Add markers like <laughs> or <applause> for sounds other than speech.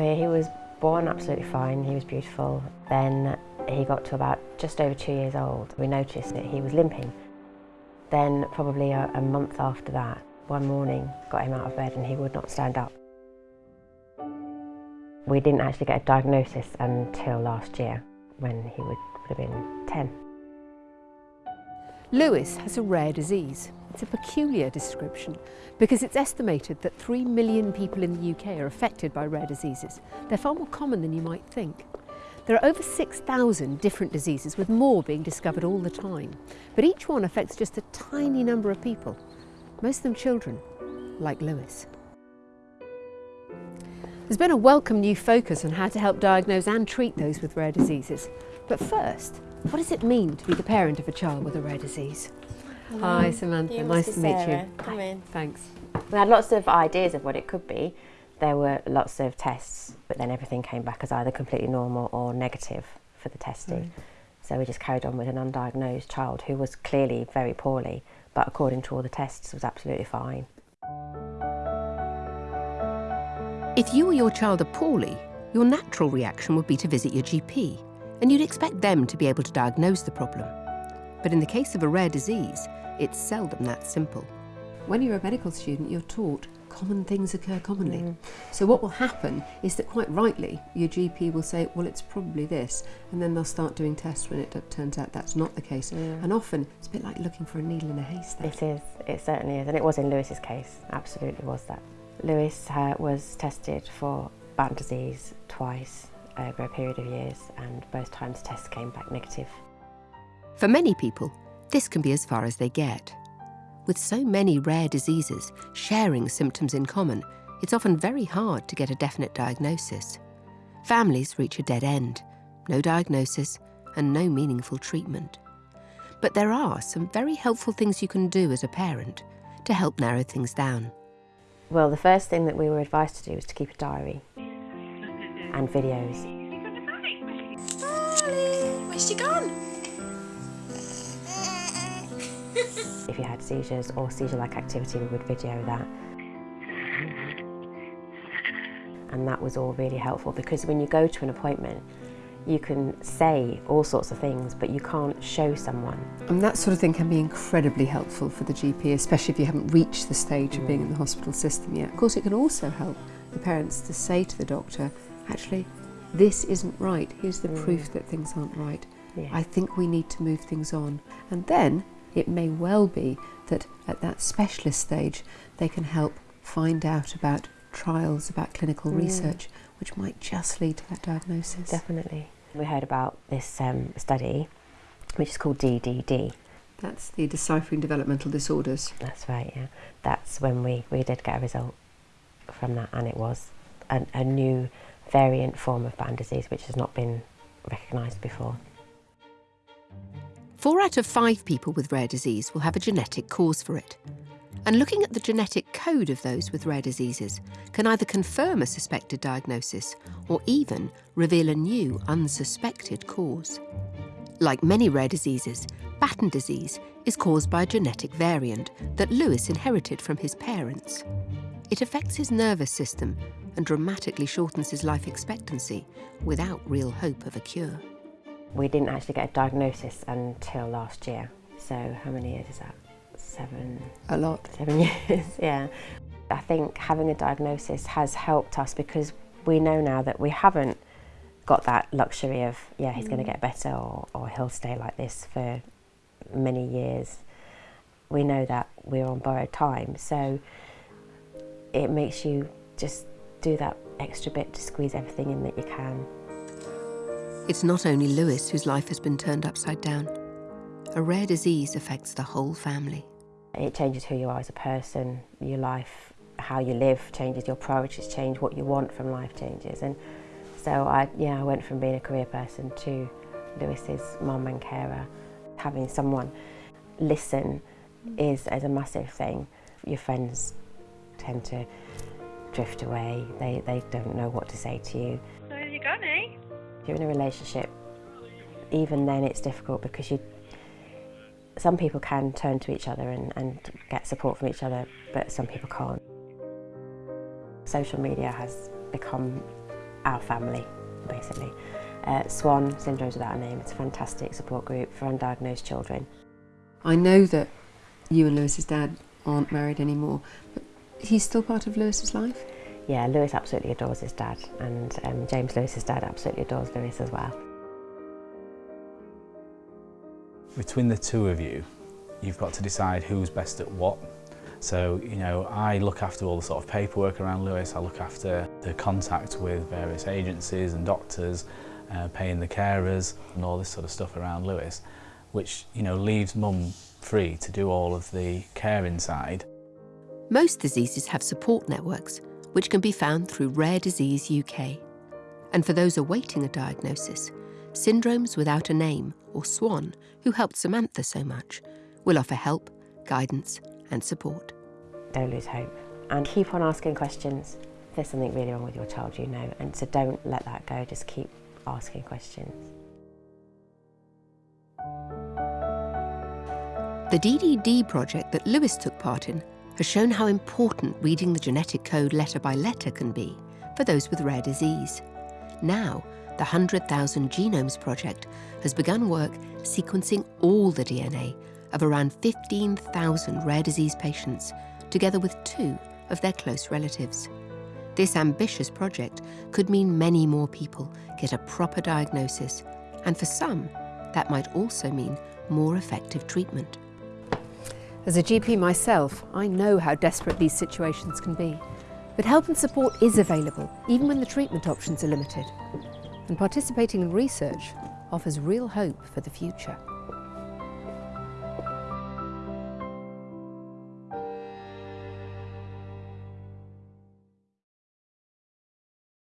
Well, he was born absolutely fine, he was beautiful. Then he got to about just over two years old. We noticed that he was limping. Then probably a, a month after that, one morning, got him out of bed and he would not stand up. We didn't actually get a diagnosis until last year when he would, would have been 10. Lewis has a rare disease. It's a peculiar description because it's estimated that 3 million people in the UK are affected by rare diseases. They're far more common than you might think. There are over 6,000 different diseases with more being discovered all the time. But each one affects just a tiny number of people, most of them children, like Lewis. There's been a welcome new focus on how to help diagnose and treat those with rare diseases. But first, what does it mean to be the parent of a child with a rare disease? Hello. Hi Samantha, you nice to meet you. Come in. Thanks. We had lots of ideas of what it could be. There were lots of tests, but then everything came back as either completely normal or negative for the testing. Mm. So we just carried on with an undiagnosed child who was clearly very poorly, but according to all the tests was absolutely fine. If you or your child are poorly, your natural reaction would be to visit your GP and you'd expect them to be able to diagnose the problem. But in the case of a rare disease, it's seldom that simple. When you're a medical student, you're taught common things occur commonly. Mm. So what will happen is that quite rightly, your GP will say, well, it's probably this, and then they'll start doing tests when it turns out that's not the case. Yeah. And often, it's a bit like looking for a needle in a haystack. It is, it certainly is, and it was in Lewis's case, absolutely was that. Lewis uh, was tested for Batten disease twice, over a period of years and both times tests came back negative. For many people, this can be as far as they get. With so many rare diseases sharing symptoms in common, it's often very hard to get a definite diagnosis. Families reach a dead end, no diagnosis and no meaningful treatment. But there are some very helpful things you can do as a parent to help narrow things down. Well, the first thing that we were advised to do was to keep a diary and videos. Darling, where's she gone? If you had seizures or seizure-like activity, we would video that. And that was all really helpful because when you go to an appointment, you can say all sorts of things, but you can't show someone. And that sort of thing can be incredibly helpful for the GP, especially if you haven't reached the stage of being in the hospital system yet. Of course, it can also help the parents to say to the doctor, actually, this isn't right. Here's the mm. proof that things aren't right. Yeah. I think we need to move things on. And then it may well be that at that specialist stage, they can help find out about trials, about clinical mm. research, which might just lead to that diagnosis. Definitely. We heard about this um, study, which is called DDD. That's the Deciphering Developmental Disorders. That's right, yeah. That's when we, we did get a result from that, and it was a, a new variant form of Batten disease which has not been recognised before. Four out of five people with rare disease will have a genetic cause for it. And looking at the genetic code of those with rare diseases can either confirm a suspected diagnosis or even reveal a new, unsuspected cause. Like many rare diseases, Batten disease is caused by a genetic variant that Lewis inherited from his parents. It affects his nervous system and dramatically shortens his life expectancy without real hope of a cure. We didn't actually get a diagnosis until last year. So how many years is that? Seven? A lot. Seven <laughs> years, yeah. I think having a diagnosis has helped us because we know now that we haven't got that luxury of, yeah, he's mm. going to get better or, or he'll stay like this for many years. We know that we're on borrowed time. So it makes you just do that extra bit to squeeze everything in that you can. It's not only Lewis whose life has been turned upside down. A rare disease affects the whole family. It changes who you are as a person, your life, how you live changes, your priorities change, what you want from life changes. And so I, yeah, I went from being a career person to Lewis's mum and carer. Having someone listen is, is a massive thing. Your friends tend to drift away. They, they don't know what to say to you. Where have you gone, eh? You're in a relationship, even then it's difficult because you some people can turn to each other and, and get support from each other, but some people can't. Social media has become our family, basically. Uh, SWAN, Syndromes Without a Name, it's a fantastic support group for undiagnosed children. I know that you and Lewis's dad aren't married anymore, but he's still part of Lewis's life? Yeah, Lewis absolutely adores his dad, and um, James Lewis's dad absolutely adores Lewis as well. Between the two of you, you've got to decide who's best at what. So, you know, I look after all the sort of paperwork around Lewis, I look after the contact with various agencies and doctors, uh, paying the carers and all this sort of stuff around Lewis, which, you know, leaves mum free to do all of the care inside. Most diseases have support networks, which can be found through Rare Disease UK. And for those awaiting a diagnosis, Syndromes Without a Name, or SWAN, who helped Samantha so much, will offer help, guidance and support. Don't lose hope and keep on asking questions. If there's something really wrong with your child, you know, and so don't let that go, just keep asking questions. The DDD project that Lewis took part in has shown how important reading the genetic code letter by letter can be for those with rare disease. Now, the 100,000 Genomes Project has begun work sequencing all the DNA of around 15,000 rare disease patients, together with two of their close relatives. This ambitious project could mean many more people get a proper diagnosis, and for some, that might also mean more effective treatment. As a GP myself, I know how desperate these situations can be. But help and support is available, even when the treatment options are limited. And participating in research offers real hope for the future.